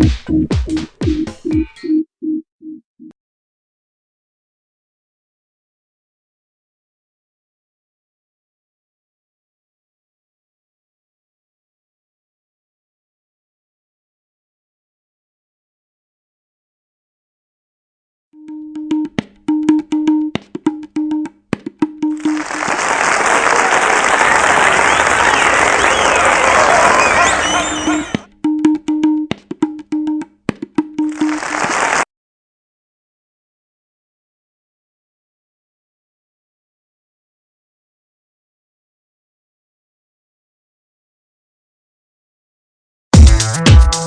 Gracias. Thank you.